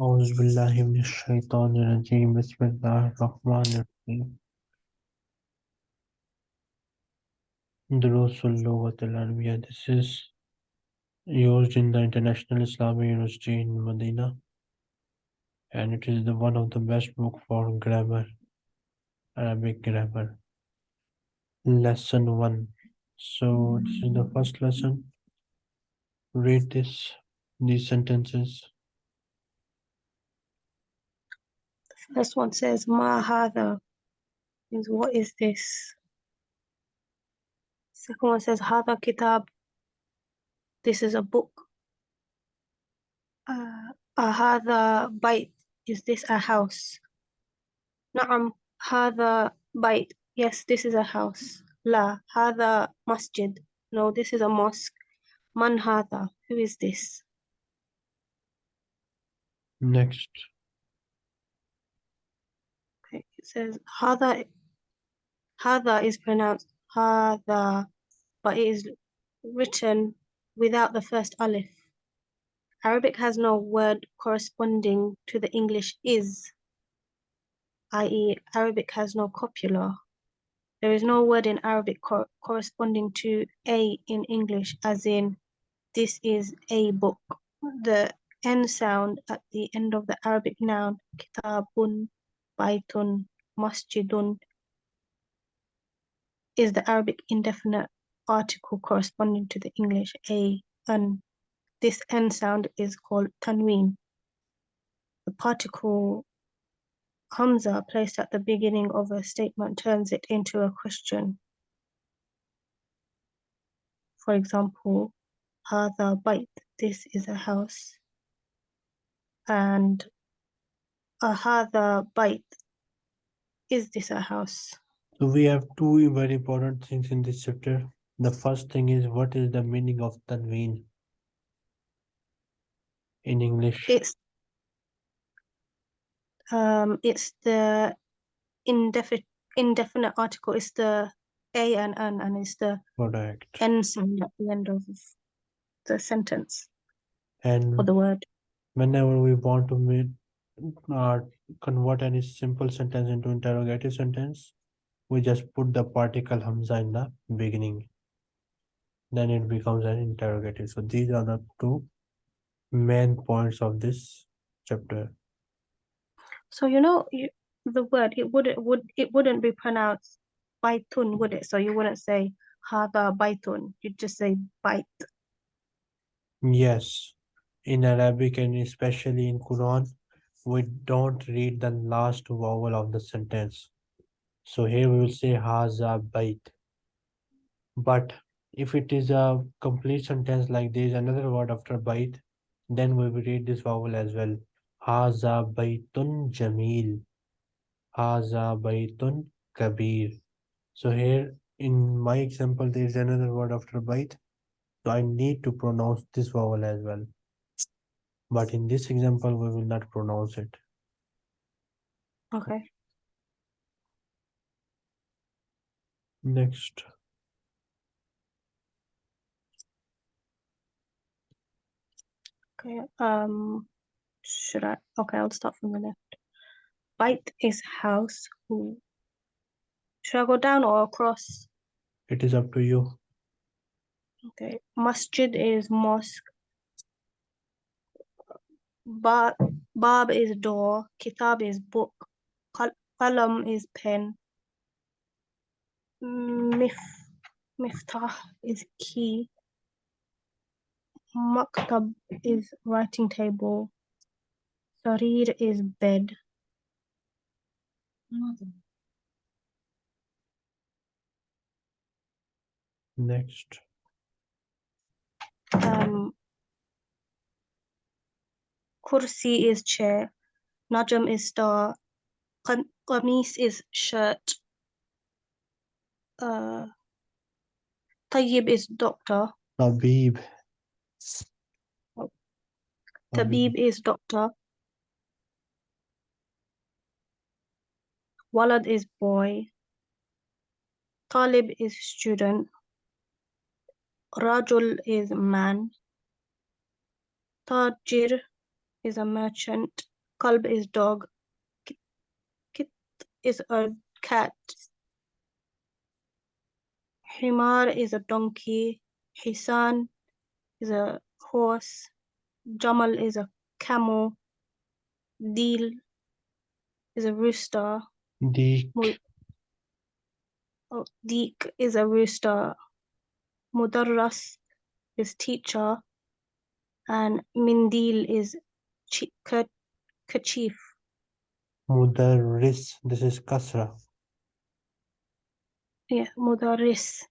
أعوذ بالله من الشيطان الرجيم بسم الله الرحمن الرحيم دروس اللغة العربية This is used in the International Islamic University in Medina and it is the one of the best book for grammar, Arabic grammar. Lesson 1 So this is the first lesson. Read this, these sentences. First one says, Ma hadha means what is this? Second one says, Hada kitab. This is a book. Uh, hadha bait. Is this a house? Na'am, Hada bait. Yes, this is a house. La, Hada masjid. No, this is a mosque. Man hadha. Who is this? Next. Says hadha. Hadha is pronounced hadha, but it is written without the first alif. Arabic has no word corresponding to the English is, i.e. Arabic has no copula. There is no word in Arabic cor corresponding to a in English, as in this is a book. The n sound at the end of the Arabic noun, kitabun, baitun, masjidun, is the Arabic indefinite article corresponding to the English a, an. This n sound is called tanween. The particle hamza placed at the beginning of a statement turns it into a question. For example, hadha bait, this is a house. And ahadha bait, is this a house? So we have two very important things in this chapter. The first thing is what is the meaning of tanween in English? It's um it's the indefinite indefinite article. It's the a and an and it's the Correct. n sound at the end of the sentence And for the word. whenever we want to uh, convert any simple sentence into interrogative sentence, we just put the particle hamza in the beginning. Then it becomes an interrogative. So these are the two main points of this chapter. So you know you, the word it wouldn't would it wouldn't be pronounced baitun, would it? So you wouldn't say hada baitun. You'd just say bait. Yes, in Arabic and especially in Quran, we don't read the last vowel of the sentence. So here we will say haza bait. But if it is a complete sentence like there is another word after bait, then we will read this vowel as well. Haza baitun jamil. Haza baitun kabir. So here in my example, there is another word after bait. So I need to pronounce this vowel as well. But in this example, we will not pronounce it. Okay. Next. Okay. Um should I okay, I'll start from the left. Bite is house. Should I go down or across? It is up to you. Okay. Masjid is mosque. Ba Bab is door. Kitab is book. Qal- Qalam is pen. Mif Miftah is key. Maktab is writing table. Sarir is bed. Next. Um, Kursi is chair. Najam is star. Qam- Qamis is shirt. Uh, Tayyib is doctor. Tabib. Tabib is doctor. Walad is boy. Talib is student. Rajul is man. Tajir is a merchant. Kalb is dog. Kit, kit is a cat. Himar is a donkey. Hisan is a horse. Jamal is a camel. Deal is a rooster. Deek, oh, Deek is a rooster. Mudarras is teacher. And Mindil is kerchief. Mudarris, this is Kasra. Yeah, Mudarris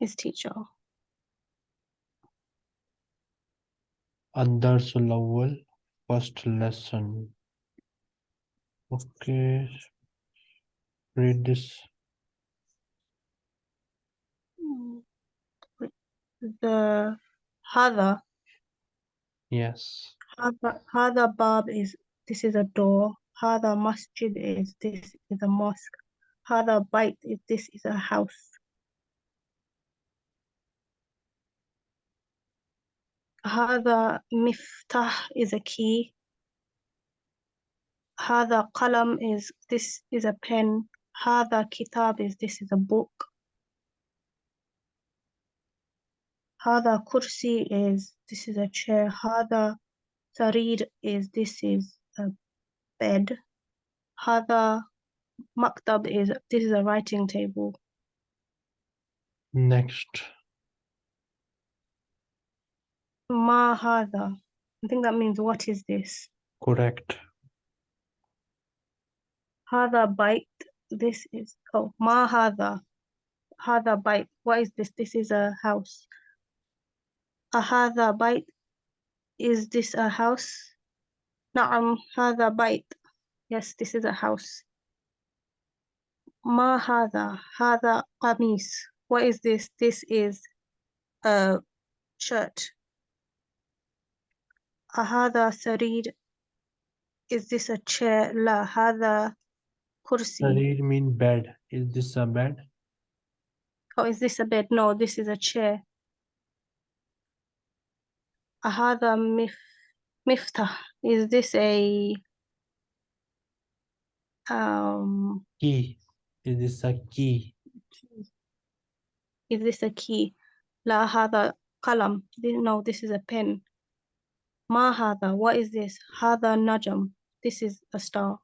is teacher. Ad-Darsul Awwal, first lesson. Okay. Read this. Mm, The Hada, Yes. Hada, Hada Bab is this is a door. Hada Masjid is this is a mosque. Hada Bait is this is a house. Hada Miftah is a key. Hada Qalam is this is a pen. Hada Kitab is this is a book. Hada Kursi is this is a chair. Hada Sarir is this is a bed. Hada Maktab is this is a writing table. Next. Ma Hada. I think that means what is this? Correct. Hada Bait. This is oh Ma Hada. Hada Bait. What is this? This is a house. Ahada Bait. Is this a house? Na'am, Hada Bait. Yes, this is a house. Ma Hada. Hada Qamis. What is this? This is a shirt. Ahada Sarir. Is this a chair? La Hada Kursi. Sarir mean bed. Is this a bed? Oh, is this a bed? No, this is a chair. Ahada mif miftah. Is this a um Key. Is this a key? is this a key? La hada qalam. No, this is a pen. Ma hada. What is this? Hada najam. This is a star.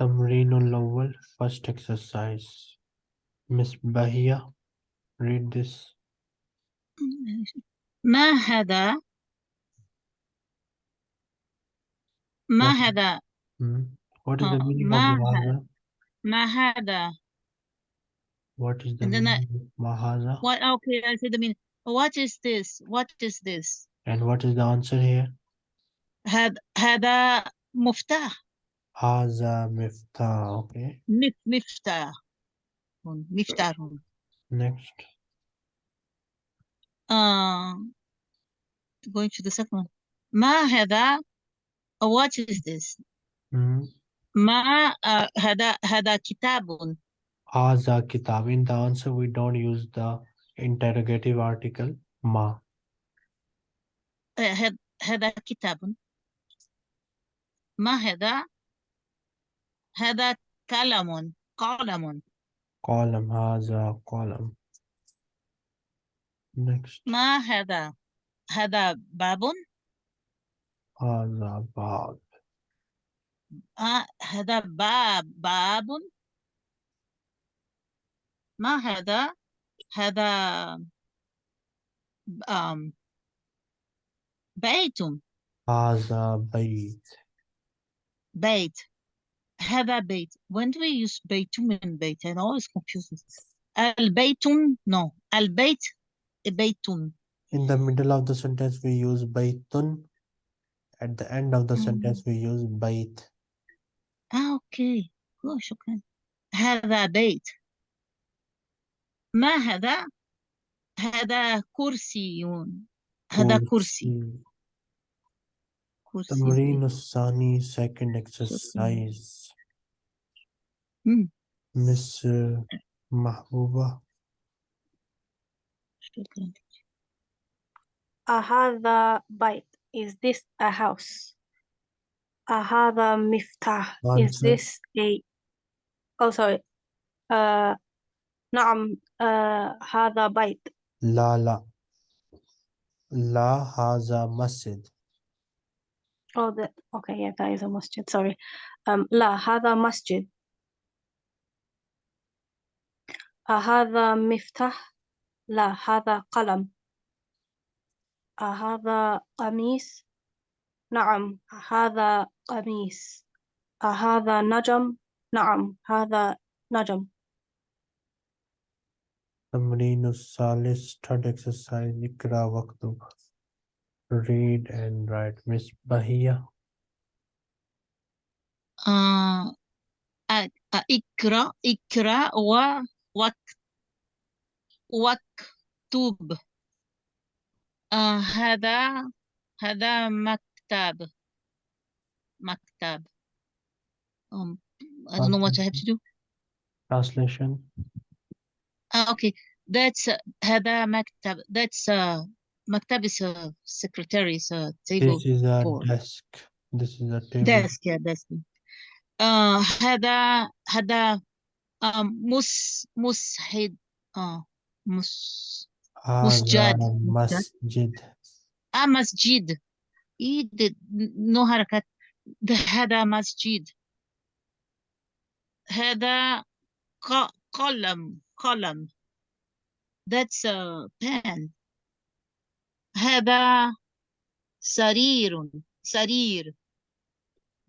Tamreenul Awwal, first exercise. Miss Bahia, read this. ما هذا ما What- هذا Hmm. What is the Uh, meaning ma of ha- Mahaza? ما هذا What is the And then I- meaning of Mahaza? what okay I see the meaning what is this what is this And what is the answer here? هذا هذا مفتاح Haza Miftah. Okay. مف مفتاح مفتاح Next. uh going to the second one ما هذا what is this Hmm. ما uh, هذا هذا كتاب Haza Kitab. In the answer, we don't use the interrogative article Ma. آه، هذا هذا كتاب ما هذا هذا قلم قلم. Haza column. Next. ما هذا هذا باب Haza Bab. آه هذا باب باب ما هذا هذا um, بيت Haza Bayt. بيت هذا بيت when do we use بيتم and بيت I'm always confused البيت no البيت بيت In the middle of the sentence, we use Baytun. At the end of the Mm. sentence, we use Bayt. آه أوكي أوه شكرا هذا بيت ما هذا هذا كرسي هذا كرسي كرسي تمرين الثاني second exercise. مم. Miss uh, Mahbuba. أهذا بيت is this a house أهذا مفتاح is Answer. this a oh sorry uh نعم uh هذا بيت لا لا لا هذا مسجد oh that okay yeah that is a masjid sorry um لا هذا مسجد أهذا مفتاح لا هذا قلم. أهذا قميص؟ نعم هذا قميص. أهذا نجم؟ نعم هذا نجم. تمرين الثالث third exercise اقرأ واكتب read and write. Miss Bahia آه اقرأ اقرأ و وك واكتب آه هذا هذا مكتب مكتب um, I don't know what I have to do translation ah okay that's uh, هذا مكتب that's uh, مكتب is a secretary is a table this is a for desk this is a table desk yeah desk آه هذا هذا um, مس مسحد آه مس هذا مسجد مسجد آه مسجد إيه ده- نو حركات ده هذا مسجد هذا ق- قلم قلم that's a pen هذا سرير سرير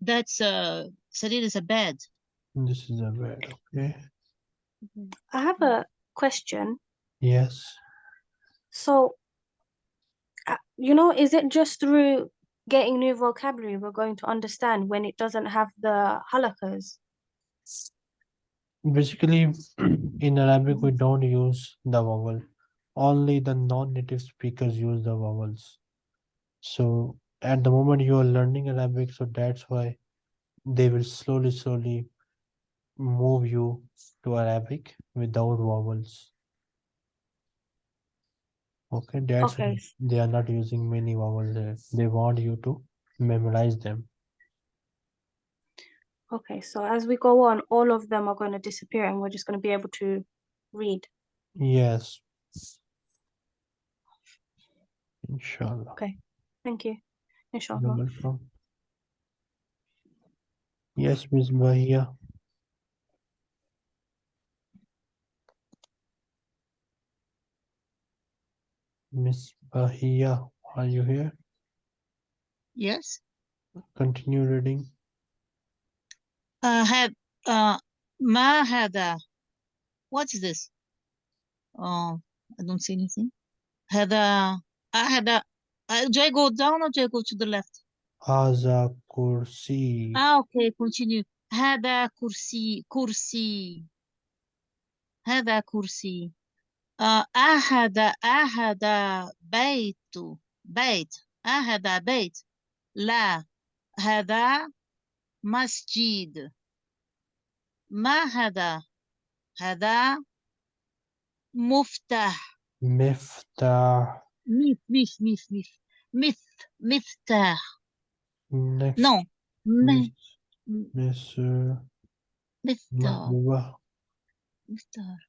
that's a سرير is a bed this is a bed okay. I have a question. Yes. So uh, you know is it just through getting new vocabulary we're going to understand when it doesn't have the halakas basically in Arabic we don't use the vowel. Only the non-native speakers use the vowels. So at the moment you are learning Arabic so that's why they will slowly slowly move you to Arabic without vowels. Okay that's Okay. they are not using many vowels there. They want you to memorize them. Okay so as we go on all of them are going to disappear and we're just going to be able to read. Yes. Inshallah. Okay, thank you. Inshallah. Yes, Miss Bahia. Miss Bahia, are you here? Yes. Continue reading. Uh, have, uh, Ma had uh, what is this? Oh, I don't see anything. Had a, I had a, uh, do I go down or do I go to the left? Haza kursi. Ah, okay, continue. Hada kursi, kursi. a kursi. أحد أحد بيت بيت أحد بيت. لا هذا مسجد. ما هذا؟ هذا مفتاح. Miftah. ميف ميف ميف ميف. ميف مفتاح. uh, مفتاح. مفتاح.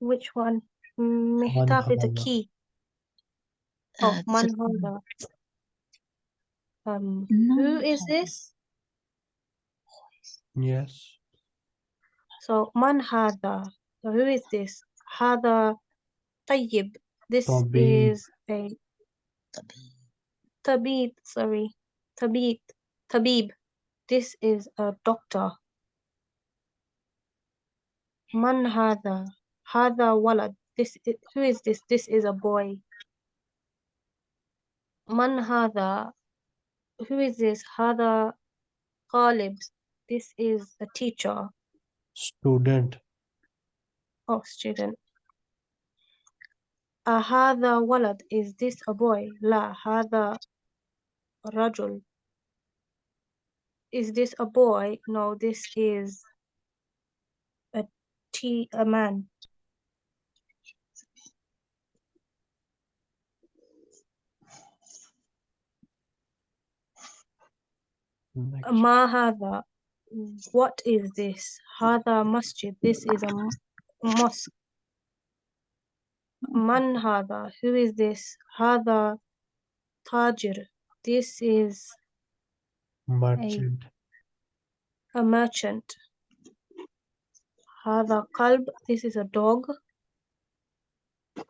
Which one? Mihtaf is a Manhada. key. Oh uh, it's a- manhada um no who is this? Yes. so man hada so who is this? Hada tayyib. This Tabib. is a tabib. Sorry. Tabib. Tabib. This is a doctor. Man hada Hada walad. This is, who is this? This is a boy. Man hada. Who is this? Hada qalib. This is a teacher. Student. Oh, student. Ahada walad. Is this a boy? La. Hada rajul. Is this a boy? No, this is a, t a man. Mahada, what is this? Hada masjid, this is a mosque. Manhada, who is this? Hada tajir, this is merchant. A, a merchant. Hada kalb, this is a dog.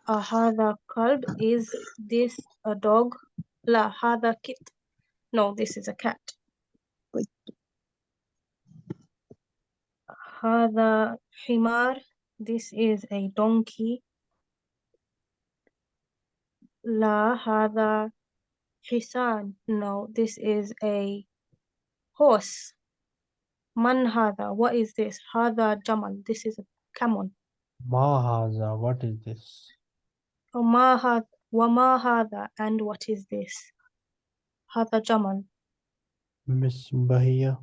Hada kalb, is this a dog? La hada kit, no, this is a cat. هذا حمار this is a donkey لا هذا حصان no this is a horse من هذا what is this هذا جمل this is a camel Ma haza. What is this? وما هذا وما هذا and what is this هذا جمل Miss Bahia.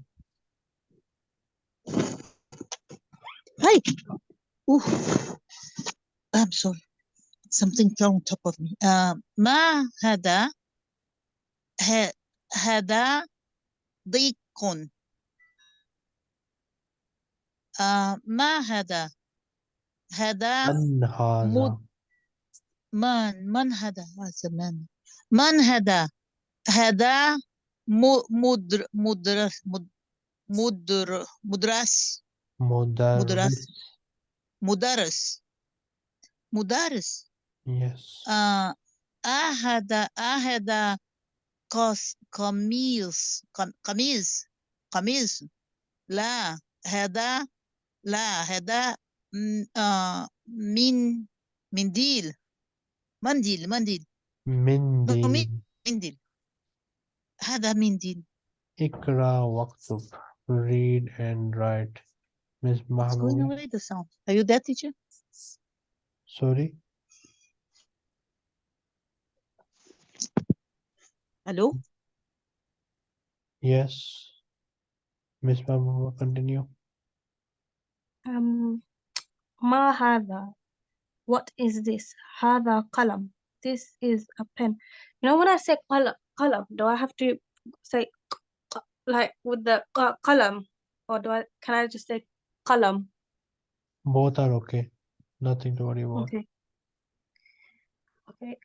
Hi. Ooh. I'm sorry. Something fell on top of me. Uh, ما هذا ه- هذا ضيق آه ما هذا هذا من هذا. من من هذا هذا من من هذا هذا م- مدر مدرس مد- مدر مدرس مدرس. مدرس مدرس Yes. آه هذا هذا قص قميص قم- قميص قميص لا هذا لا هذا م- آه من منديل منديل منديل منديل. منديل هذا منديل Ikra waktub. Read and write. Miss It's going Mahmoud. away the sound. Are you there, teacher? Sorry. Hello? Yes. Miss Mahmoud, continue. um ما هذا what is this هذا قلم this is a pen you know when I say قلم قلم do I have to say ق- ق- like with the ق- قلم or do I can I just say column? Both are okay. Nothing to worry about. Okay. Okay.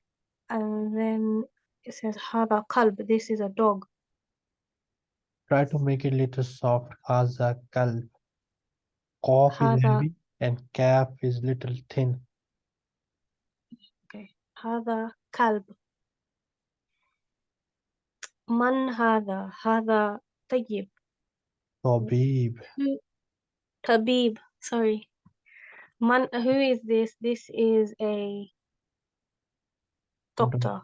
And then it says Hada Kalb. This is a dog. Try to make it little soft. Haza Kalb. Qaf is heavy and kaf is little thin. Okay. Hada Kalb. Man Hada. Hada Tayyib. Tabib. Khabib, sorry. Man, who is this? This is a doctor.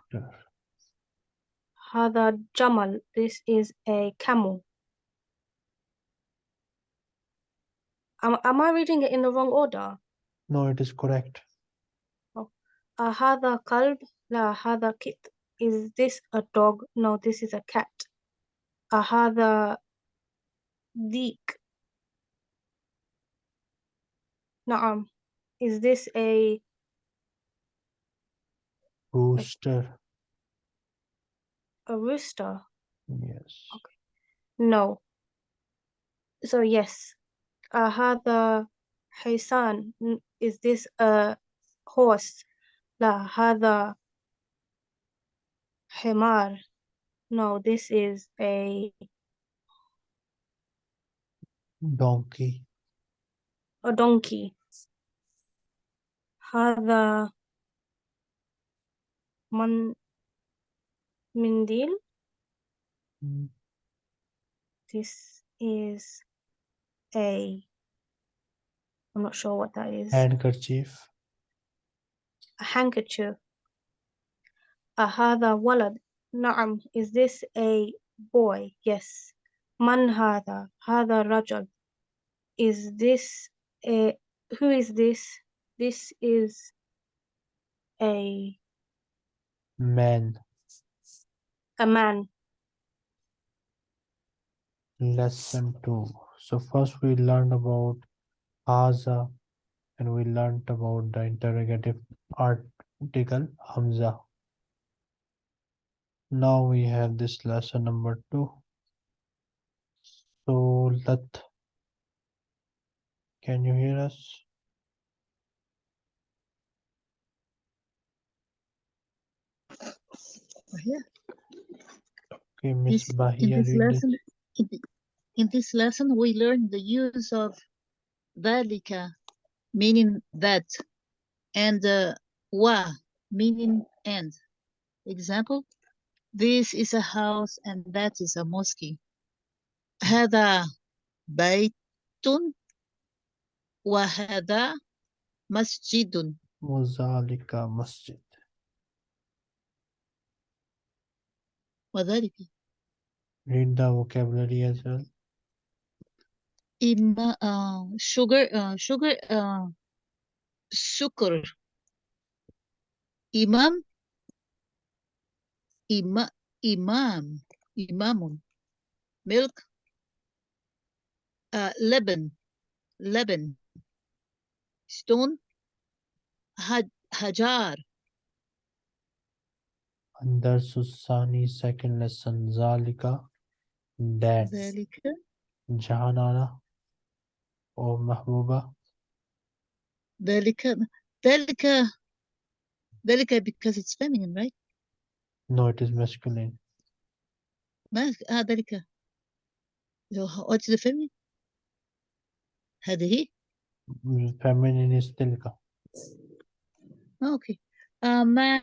Hada Jamal, this is a camel. Am, am I reading it in the wrong order? No, it is correct. Oh. Ahada kalb, la hada kit. Is this a dog? No, this is a cat. Ahada deek, Naam. Is this a rooster? A, rooster? Yes. Okay. No. So yes. Ahada Haysan. Is this a horse? La hada Himar. No, this is a donkey a donkey. هذا من منديل. Mm, This is a I'm not sure what that is. Handkerchief. A handkerchief. Uh, هذا ولد. نعم. Is this a boy? Yes. من هذا? هذا رجل. Is this a who is this? This is a Man. a man. Lesson 2. So first we learned about Haza and we learned about the interrogative article Hamza. Now we have this lesson number 2. So Lat, can you hear us? Here. Okay, Miss This, in Bahia, this read it. lesson, in, thi- in this lesson, we learn the use of ذلك, meaning that, and uh, wa, meaning and. Example, this is a house and that is a mosque. هذا بيت وهذا مسجد Muzalika Masjid. وذلك Read the vocabulary as well. إما uh, sugar uh, sugar uh, سكر إمام إما إمام إمام milk uh, لبن لبن stone حج حجار الدرس الثاني second lesson ذلك that ذلك جهانانا or محبوبة ذلك ذلك ذلك because it's feminine right no it is masculine ما آه ذلك So, what's the feminine هذه feminine is تلك آه اوكي آه ما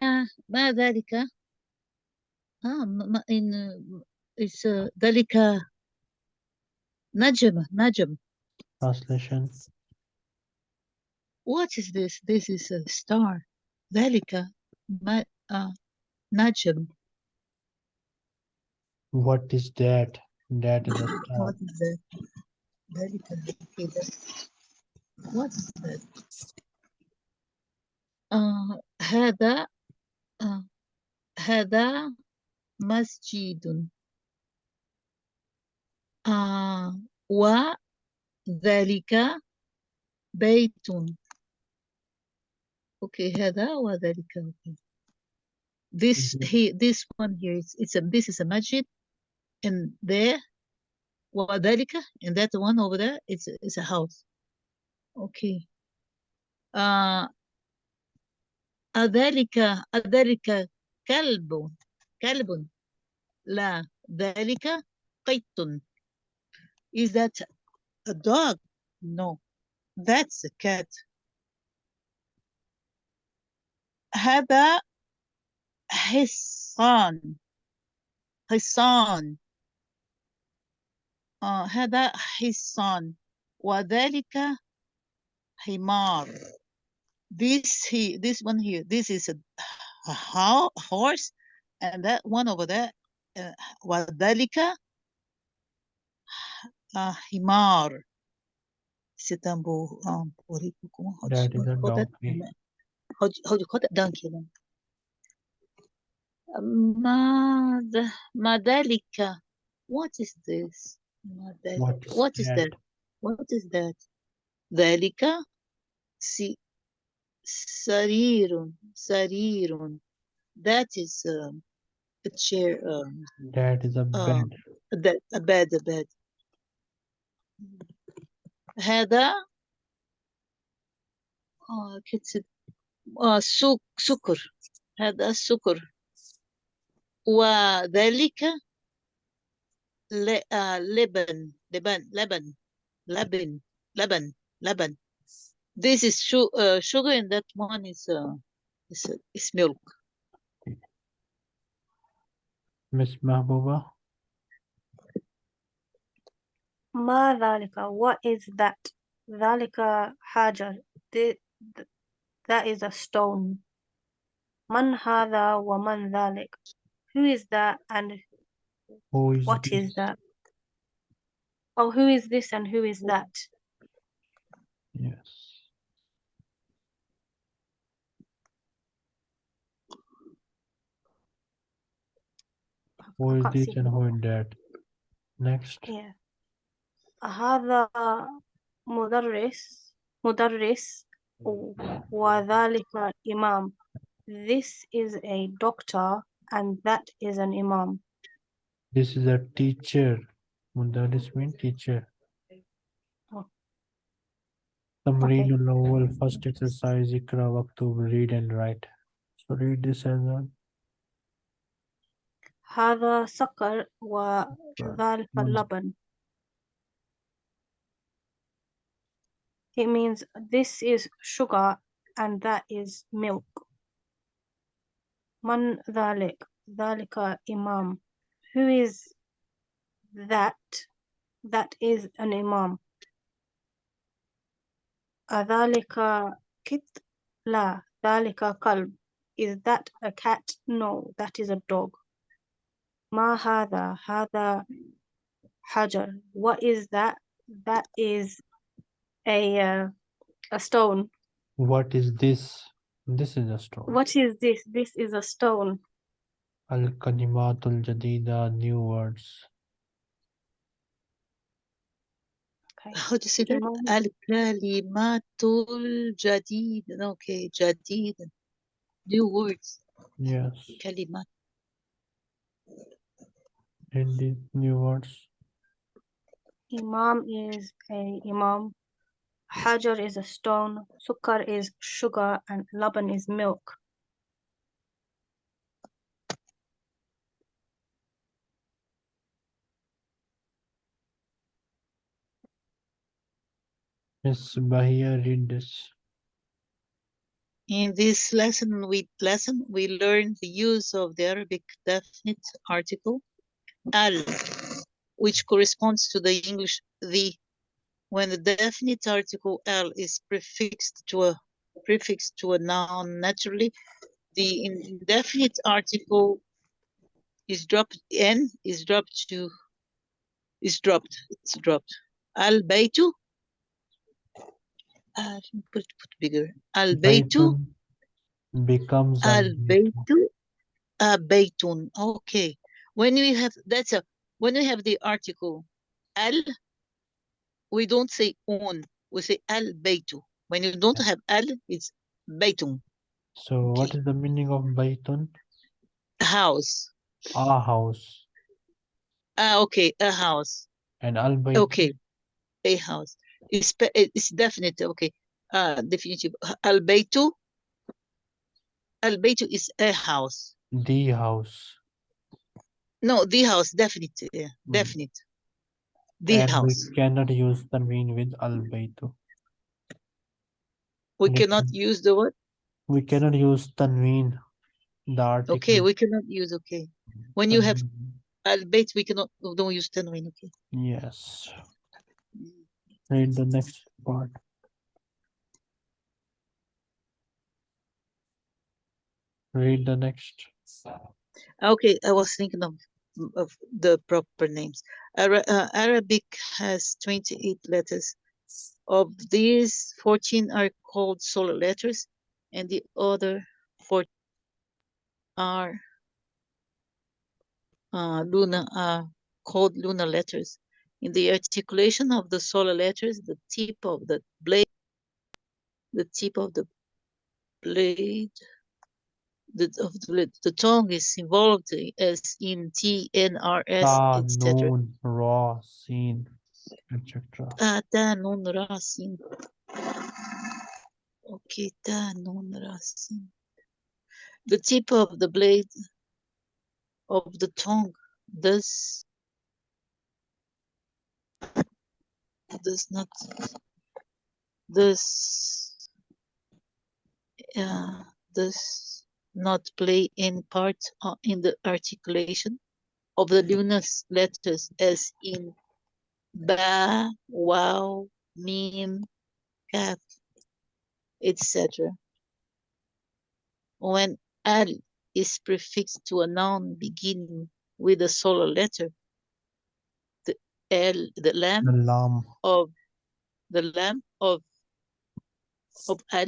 ما ذلك اه ما ما- in uh, it's uh, ذلك نجم نجم translation what is this this is a star ذلك ما آه نجم what is that that is a star what is that ذلك كده what is that آه هذا آه هذا مسجد آه وذلك بيت اوكي هذا وذلك اوكي this Mhm. he this one here it's, it's a this is a masjid and there وذلك and that one over there it's a- it's a house Okay آه أذلك أذلك كلب كلب. لا ذلك قط is that a dog? No. That's a cat. هذا حصان. حصان. آه هذا حصان. وذلك himar. This he this one here, this is a, a horse, and that one over there, wadalika uh, himar. C'est un beau um, comment how do, how do you call that donkey? Uh, Mad Madalika. What is this? Madalika. What is, what is that? that? What is that? ذلك سي سرير سرير. That is um, a chair um, that is a آه. bed. a bed a bed a bed. هذا آه كتب آه سك سكر. هذا سكر. وذلك ل- آه لبن لبن لبن لبن لبن. Laban. This is uh, sugar and that one is, uh, is, is milk. Miss Mahbuba? Ma dhalika, what is that? Dhalika haja, that is a stone. Man hada wa man dhalik. Who is that and what is what this? is that? Oh, who is this and who is that? yes who I is can't this see and him. who is that next yeah هذا مدرس مدرس و- وذلك إمام this is a doctor and that is an imam this is a teacher Mudaris mean teacher. Tamreen al first exercise Ikra Waktub read and write. So read this as well. هذا سكر وذلك Mm. اللبن. It means this is sugar and that is milk. من ذلك ذلك إمام. Who is that? That is an imam. أذلك كت؟ لا ذلك كلب. Is that a cat? No, that is a dog. ما هذا؟ هذا حجر. What is that? That is a uh, a stone. What is this? This is a stone. What is this? This is a stone. Al Kalimatul Jadida new words. Okay. How do you say that? Imam. Al-kalimatul jadid. Okay, jadid. New words. Yes. Kalimat. Hindi new words. Imam is a imam. Hajar is a stone. Sukkar is sugar, and laban is milk. Miss Bahia read this. In this lesson, we lesson we learn the use of the Arabic definite article al, which corresponds to the English the. When the definite article al is prefixed to a prefix to a noun naturally, the indefinite article is dropped n is dropped to is dropped. It's dropped. Al baytu. Uh, put put bigger. Al baytu. Becomes Al baytu. uh, baytun. Okay. When we have that's a when we have the article al, we don't say un, we say al baytu. When you don't have al, it's baytun, So what Okay. is the meaning of Baytun? house. A house. Ah, okay, a house. And Al Bayt Okay, a house. It's it's definite. Okay, uh, definitive. Al baytu. Al baytu is a house. the house. No, the house, definite, yeah, Mm. definite. The and house. we cannot use the mean with Al Baytu. We cannot can- use the word. We cannot use tanween, the article. Okay, we cannot use okay. When you have tanween. al bayt, we cannot don't use tanween. Okay. Yes. Read the next part. Read the next. Okay, I was thinking of of the proper names. Ara uh, Arabic has 28 letters. Of these, 14 are called solar letters, and the other four are uh, are called lunar letters. In the articulation of the solar letters, the tip of the blade, the tip of the blade the of the, the tongue is involved as in T, N, R, S, etc. raw, seen, etc. Ah, nun, ra, sin. Okay, nun, ra, sin. The tip of the blade of the tongue does does not does uh, does not play any part uh, in the articulation of the lunar letters as in ba, waw, mim, kaf, etc. When al is prefixed to a noun beginning with a solar letter, the l, the lam The of the lam of of al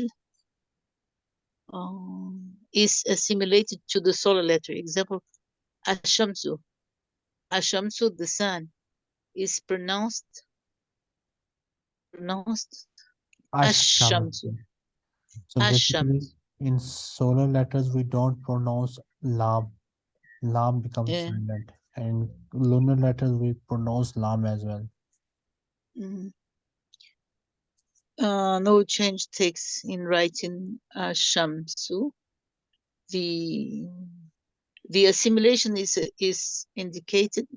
um, is assimilated to the solar letter. Example, ashamsu. Ashamsu, the sun, is pronounced pronounced ashamsu. Ashamsu. So Ashamsu. in solar letters, we don't pronounce lam. Lam becomes Yeah. silent. And lunar letters we pronounce lam as well. Mhm. Uh, no change takes in writing uh, Shamsu. The the assimilation is is indicated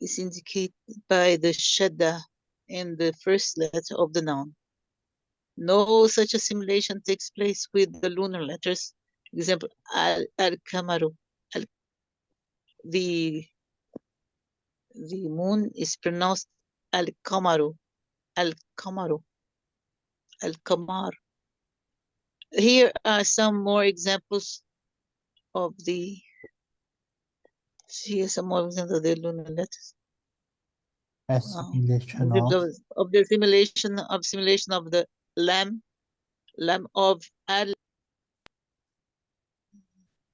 is indicated by the shadda in the first letter of the noun. No such assimilation takes place with the lunar letters. Example, al al kamaru. Al, the the moon is pronounced al kamaru, al kamaru, al kamar. Here are some more examples of the. Here some more examples of the lunar letters. Assimilation of of the simulation of simulation of the lam, lam of al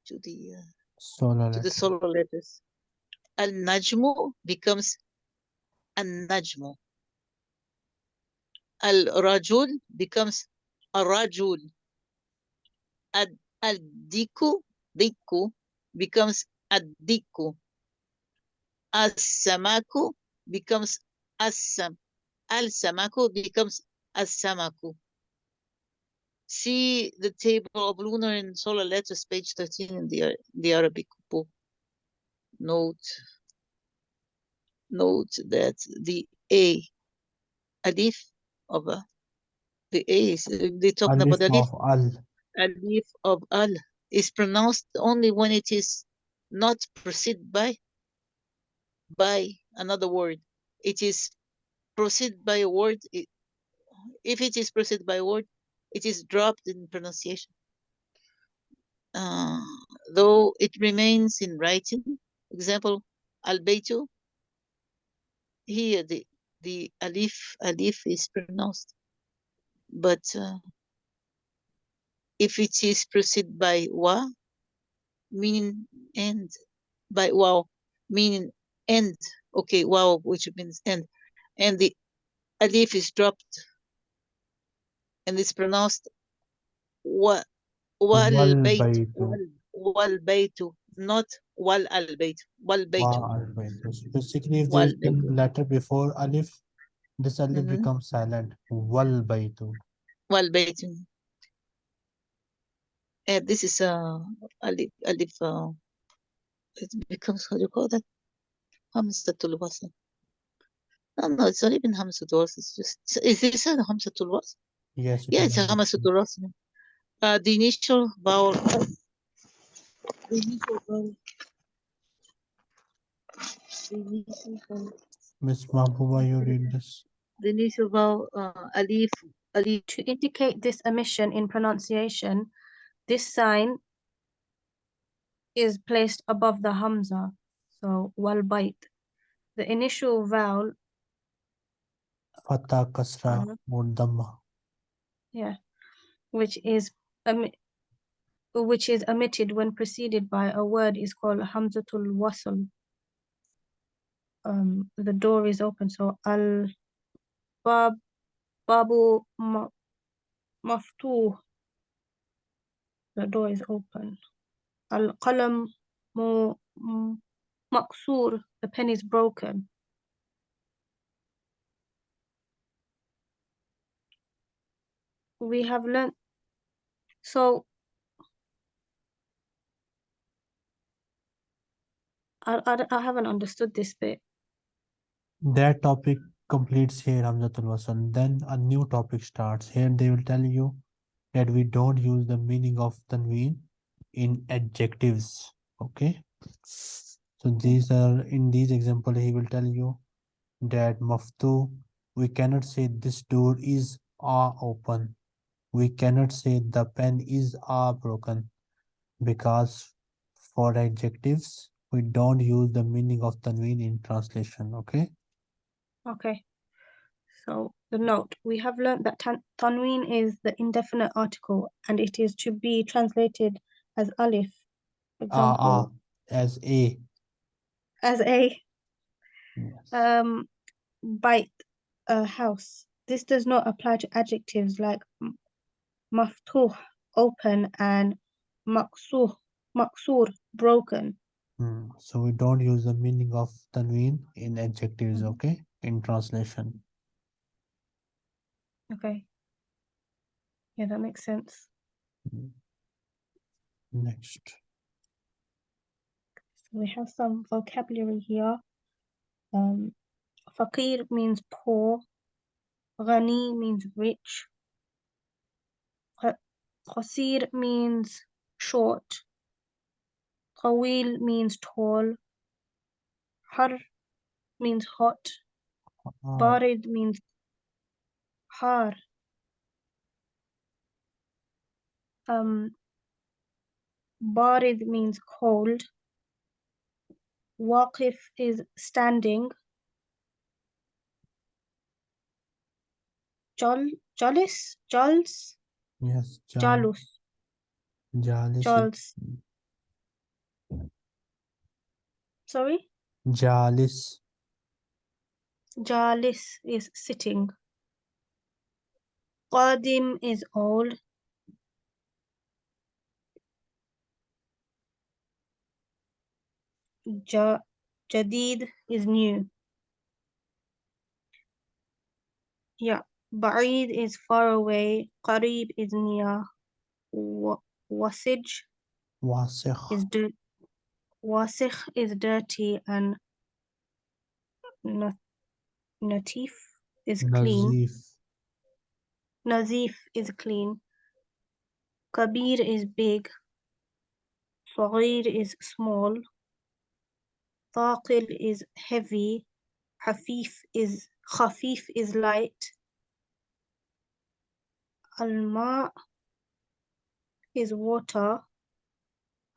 to the uh, solar to the solar letters. Al najmu becomes an najmu. Al rajul becomes a rajul. Al al diku diku becomes ad diku. As samaku becomes as-sam. Al-samaku becomes as-samaku. See the table of lunar and solar letters, page 13 in the, the Arabic book. Note, note that the A, alif of a, the A is, they talking Alif about alif, al. alif of al is pronounced only when it is not preceded by, by another word. It is preceded by a word. It, if it is preceded by a word, it is dropped in pronunciation. Uh, though it remains in writing. Example, al-baytu. Here the the alif alif is pronounced, but uh, if it is preceded by wa, meaning end, by waw, meaning end. Okay, waw, which means end, and the alif is dropped, and it's pronounced wa wal bayt wal baytu, not wal al bayt wal baytu. Wa al-baytu. So Basically, if a baytu. letter before alif, this alif Mhm. becomes silent. Wal baytu. wal baytu. And this is uh alif alif uh, it becomes how do you call that? Hamzatul wasl. No, no, it's not even Hamzatul wasl. It's just is this a Hamzatul wasl? Yes. it Yeah, is it's a alif. Hamzatul. Uh, the initial vowel. The initial vowel. The initial vowel. Miss Mahbuba, you read this. The initial vowel. Uh, alif. Alif. To indicate this omission in pronunciation, this sign is placed above the hamza, so wal bait. The initial vowel, Fatah kasra Uh-huh. Yeah, which is omi- which is omitted when preceded by a word is called hamzatul wasl. Um, the door is open, so al bab babu ma, maftuh. The door is open. Al qalam mu maqsoor. The pen is broken. We have learned. So I, I, I haven't understood this bit. That topic completes here, Hamzatul Wasl. Then a new topic starts. Here they will tell you that we don't use the meaning of tanween in adjectives. Okay. So these are in these example, he will tell you that maftu, we cannot say this door is a open. We cannot say the pen is a broken because for adjectives, we don't use the meaning of the tanween in translation. Okay. Okay. So the note, we have learned that tan tanween is the indefinite article and it is to be translated as alif. Ah, ah, example, as a. as a Yes. um bite a house. This does not apply to adjectives like maftuh, open, and maqsuh, maqsoor, broken. Hmm, So we don't use the meaning of tanween in adjectives, Mhm. okay? In translation. Okay. Yeah, that makes sense. Next. So we have some vocabulary here. Um, fakir means poor. Ghani means rich. Qasir means short. Tawil means tall. Har means hot. Barid means har. Um, Barid means cold. Waqif is standing. Jal, Jalis, Jals, yes, Jalus, jalis. Sorry, jalis, Jalis is sitting. Qadim is old. Ja, Jadid is new. Yeah, Ba'id is far away. Qarib is near. Wa- Wasij wasikh, is dirt. Wasikh is dirty and na- Natif is clean. nazif, Nazif is clean. Kabir is big. Saghir is small. Thaqil is heavy. Hafif is khafif is light. Al-ma is water.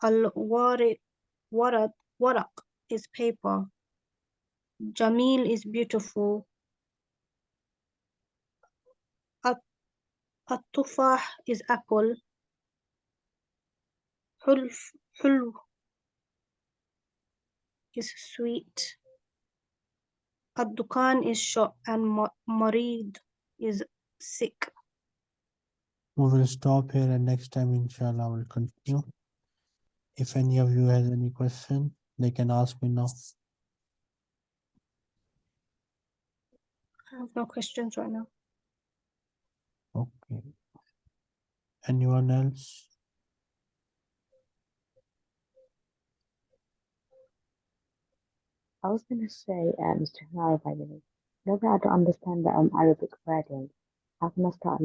Waraq is paper. Jamil is beautiful. At- At-tufah is apple. Hulw is sweet. Ad-dukan is shop and ma- marid is sick. We will stop here and next time inshallah we'll continue. If any of you has any question, they can ask me now. I have no questions right now. Okay. Anyone else? I was going to say, um, just to clarify, you know, whenever I don't understand the um, Arabic wording, how can I start